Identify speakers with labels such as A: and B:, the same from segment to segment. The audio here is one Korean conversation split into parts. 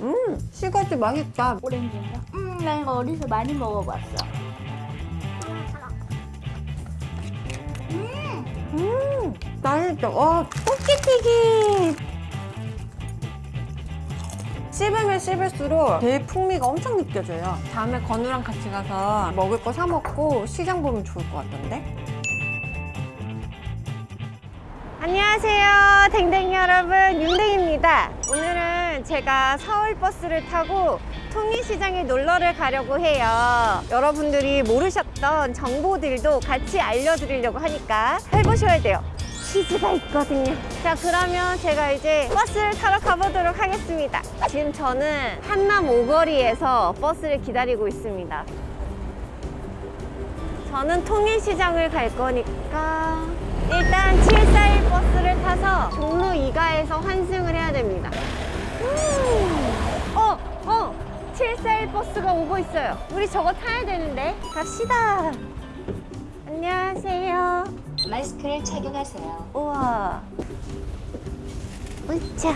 A: 음, 시가지 맛있다.
B: 오렌지인가? 음, 나 이거 어디서 많이 먹어봤어.
A: 음, 맛있다. 와, 꽃게튀김. 씹으면 씹을수록 제일 풍미가 엄청 느껴져요. 다음에 건우랑 같이 가서 먹을 거 사 먹고 시장 보면 좋을 것 같던데? 안녕하세요 댕댕이 여러분 윤댕입니다 오늘은 제가 서울 버스를 타고 통일시장에 놀러를 가려고 해요. 여러분들이 모르셨던 정보들도 같이 알려드리려고 하니까 해보셔야 돼요. 퀴즈가 있거든요. 자 그러면 제가 이제 버스를 타러 가보도록 하겠습니다. 지금 저는 한남 오거리에서 버스를 기다리고 있습니다. 저는 통일시장을 갈 거니까 일단 741 버스를 타서 종로 2가에서 환승을 해야 됩니다. 음. 어, 어, 741 버스가 오고 있어요. 우리 저거 타야 되는데 갑시다. 안녕하세요.
C: 마스크를 착용하세요.
A: 우와. 으차.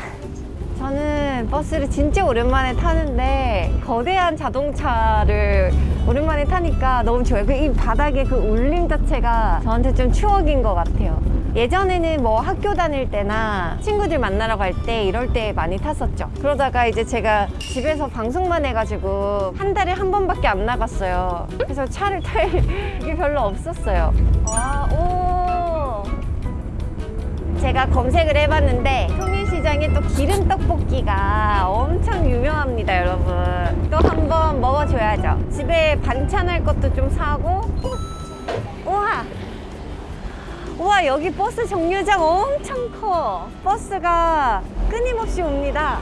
A: 저는 버스를 진짜 오랜만에 타는데 거대한 자동차를 오랜만에 타니까 너무 좋아요. 그이 바닥에 그 울림 자체가 저한테 좀 추억인 것 같아요. 예전에는 뭐 학교 다닐 때나 친구들 만나러 갈 때 이럴 때 많이 탔었죠. 그러다가 이제 제가 집에서 방송만 해가지고 한 달에 한 번밖에 안 나갔어요. 그래서 차를 탈 게 별로 없었어요. 와, 오. 제가 검색을 해봤는데 통일시장에 또 기름 떡볶이가 엄청 유명합니다 여러분. 또 한번 먹어줘야죠. 집에 반찬 할 것도 좀 사고. 우와! 우와 여기 버스 정류장 엄청 커. 버스가 끊임없이 옵니다.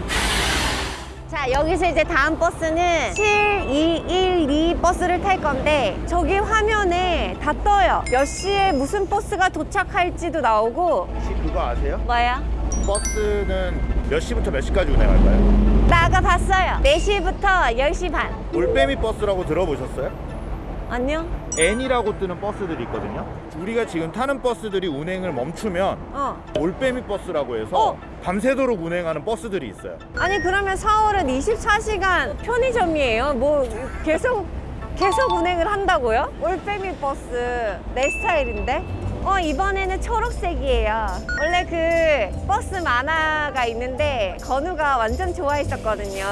A: 자 여기서 이제 다음 버스는 7212 버스를 탈 건데 저기 화면에 다 떠요. 몇 시에 무슨 버스가 도착할지도 나오고.
D: 혹시 그거 아세요?
A: 뭐야?
D: 버스는 몇 시부터 몇 시까지 운행할까요?
A: 나 아까 봤어요 4시부터 10시 반
D: 올빼미 버스라고 들어보셨어요?
A: 아니요?
D: N이라고 뜨는 버스들이 있거든요. 우리가 지금 타는 버스들이 운행을 멈추면
A: 어
D: 올빼미 버스라고 해서
A: 어.
D: 밤새도록 운행하는 버스들이 있어요.
A: 아니 그러면 서울은 24시간 편의점이에요? 뭐 계속 계속 운행을 한다고요? 올빼미 버스 내 스타일인데? 어 이번에는 초록색이에요. 원래 그 버스 만화가 있는데 건우가 완전 좋아했었거든요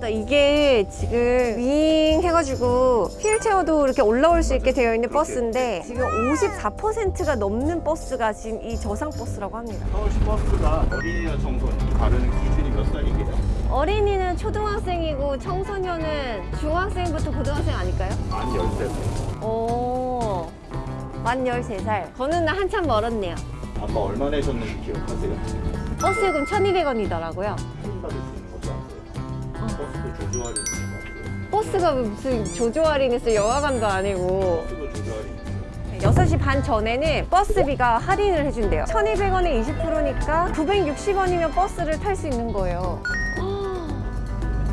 A: 또 이게 지금 윙 해가지고 휠체어도 이렇게 올라올 수 있게 되어 있는 버스인데 지금 54%가 넘는 버스가 지금 이 저상 버스라고 합니다
D: 서울시 버스가 어린이와 청소년 가르는 기준이 몇 살이게요?
A: 어린이는 초등학생이고 청소년은 중학생부터 고등학생 아닐까요?
D: 만 13살.
A: 오, 만 13살. 저는 한참 멀었네요.
D: 아까 얼마 내셨는지 기억하세요?
A: 버스 요금 1,200원이더라고요.
D: 버스도 조조 할인?
A: 버스가 무슨 조조 할인했어 영화관도 아니고.
D: 버스도 조조 할인 있어요.
A: 6시 반 전에는 버스비가 할인을 해준대요. 1,200원에 20%니까 960원이면 버스를 탈 수 있는 거예요.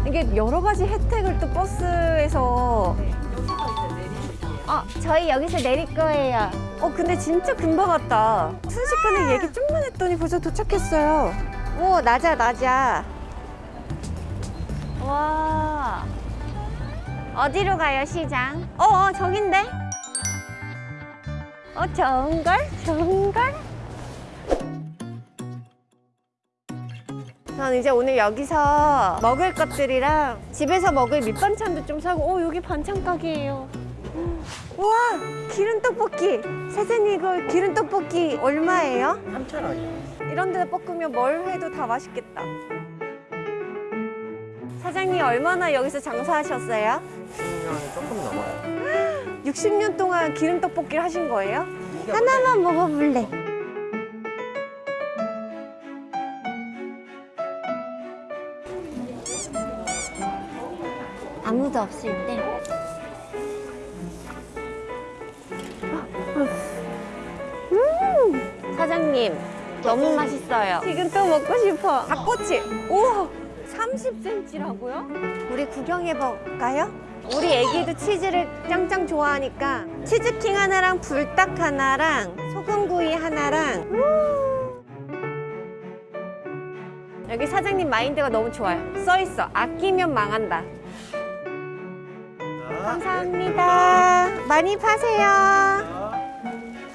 A: 이게 여러 가지 혜택을 또 버스에서 어, 저희 여기서 내릴 거예요. 어, 근데 진짜 금방 왔다. 순식간에 얘기 좀만 했더니 벌써 도착했어요. 오, 낮아, 낮아. 와. 어디로 가요, 시장? 어, 어, 저긴데? 어, 좋은걸? 좋은걸? 전 이제 오늘 여기서 먹을 것들이랑 집에서 먹을 밑반찬도 좀 사고 오 여기 반찬 가게예요 우와 기름 떡볶이 사장님 이거 기름 떡볶이 얼마예요?
D: 3,000원이요.
A: 이런 데다 볶으면 뭘 해도 다 맛있겠다 사장님 얼마나 여기서 장사하셨어요?
D: 10년이 조금 넘어요.
A: 60년 동안 기름 떡볶이를 하신 거예요? 하나만 먹어볼래. 아무도 없을 때. 음! 사장님 너무 맛있어요. 지금 또 먹고 싶어. 닭꼬치. 우와 30cm라고요? 우리 구경해볼까요? 우리 애기도 치즈를 짱짱 좋아하니까 치즈킹 하나랑 불닭 하나랑 소금구이 하나랑 음. 여기 사장님 마인드가 너무 좋아요. 써 있어. 아끼면 망한다. 감사합니다. 많이 파세요.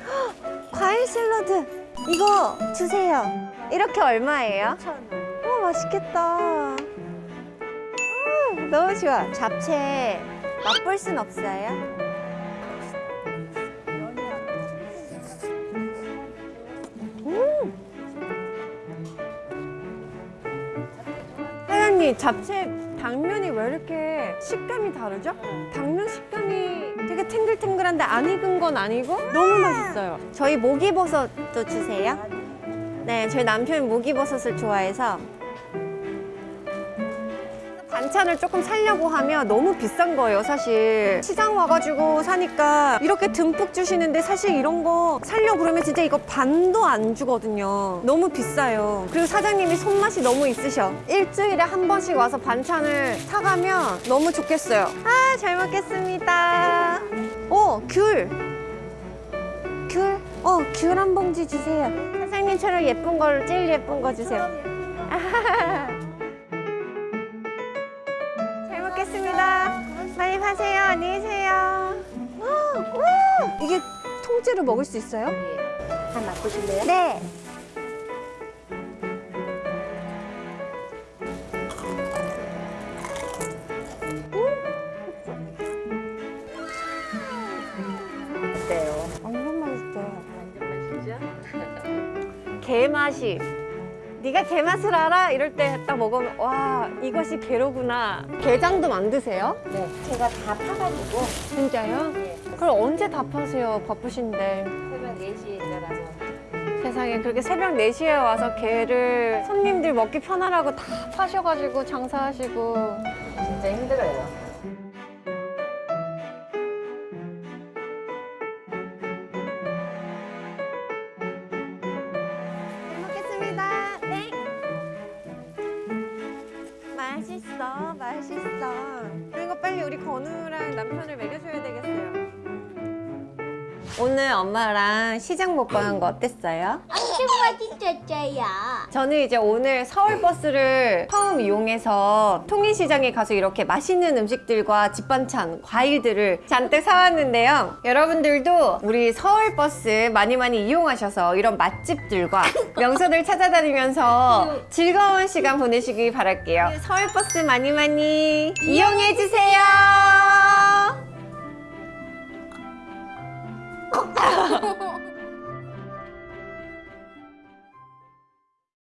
A: 헉, 과일 샐러드 이거 주세요. 이렇게 얼마예요?
B: 5,000원.
A: 오 맛있겠다. 음, 너무 좋아. 잡채 맛볼 순 없어요? 사장님 잡채 당면이 왜 이렇게 식감이 다르죠? 당면 식감이 되게 탱글탱글한데 안 익은 건 아니고 너무 맛있어요. 저희 목이버섯도 주세요. 네, 저희 남편이 목이버섯을 좋아해서 반찬을 조금 살려고 하면 너무 비싼 거예요, 사실. 시장 와가지고 사니까 이렇게 듬뿍 주시는데 사실 이런 거 살려고 그러면 진짜 이거 반도 안 주거든요. 너무 비싸요. 그리고 사장님이 손맛이 너무 있으셔. 일주일에 한 번씩 와서 반찬을 사가면 너무 좋겠어요. 아, 잘 먹겠습니다. 오, 귤. 귤? 어, 귤 한 봉지 주세요. 사장님처럼 예쁜 걸, 제일 예쁜 거 주세요. 안녕히 계세요. 와, 와, 이게 통째로 먹을 수 있어요?
B: 한 맛보실래요?
A: 네.
B: 어때요?
A: 완전 맛있어요.
B: 완전 맛이죠?
A: 게 맛이. 네가 게 맛을 알아? 이럴 때 딱 먹으면 와 이것이 게로구나. 게장도 만드세요?
B: 네. 제가 다 파가지고
A: 진짜요?
B: 예.
A: 그럼 언제 다 파세요? 바쁘신데.
B: 새벽 4시에 일어나서
A: 세상에 그렇게 새벽 4시에 와서 게를 손님들 먹기 편하라고 다 파셔가지고 장사하시고
B: 진짜 힘들어요.
A: 빨리 우리 건우랑 남편을 먹여줘야 되겠어요. 오늘 엄마랑 시장 먹방 한 거 어땠어요?
B: 엄청 맛있었어요.
A: 저는 이제 오늘 서울 버스를 처음 이용해서 통인시장에 가서 이렇게 맛있는 음식들과 집반찬, 과일들을 잔뜩 사왔는데요. 여러분들도 우리 서울 버스 많이 많이 이용하셔서 이런 맛집들과 명소들 찾아다니면서 즐거운 시간 보내시길 바랄게요. 서울 버스 많이 많이 이용해주세요.